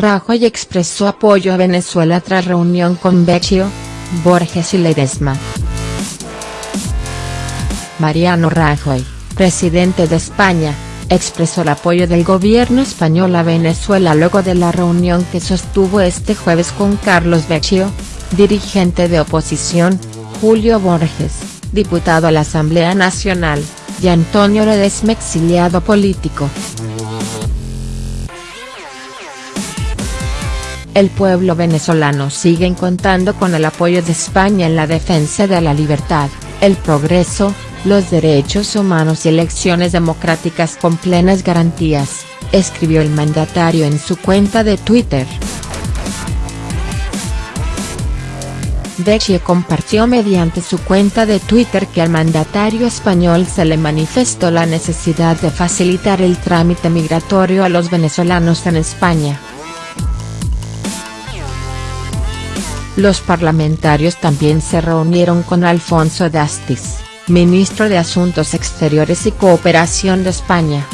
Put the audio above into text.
Rajoy expresó apoyo a Venezuela tras reunión con Vecchio, Borges y Ledesma. Mariano Rajoy, presidente de España, expresó el apoyo del gobierno español a Venezuela luego de la reunión que sostuvo este jueves con Carlos Vecchio, dirigente de oposición, Julio Borges, diputado a la Asamblea Nacional, y Antonio Ledesma exiliado político. El pueblo venezolano sigue contando con el apoyo de España en la defensa de la libertad, el progreso, los derechos humanos y elecciones democráticas con plenas garantías, escribió el mandatario en su cuenta de Twitter. Vecchio compartió mediante su cuenta de Twitter que al mandatario español se le manifestó la necesidad de facilitar el trámite migratorio a los venezolanos en España. Los parlamentarios también se reunieron con Alfonso Dastis, ministro de Asuntos Exteriores y Cooperación de España.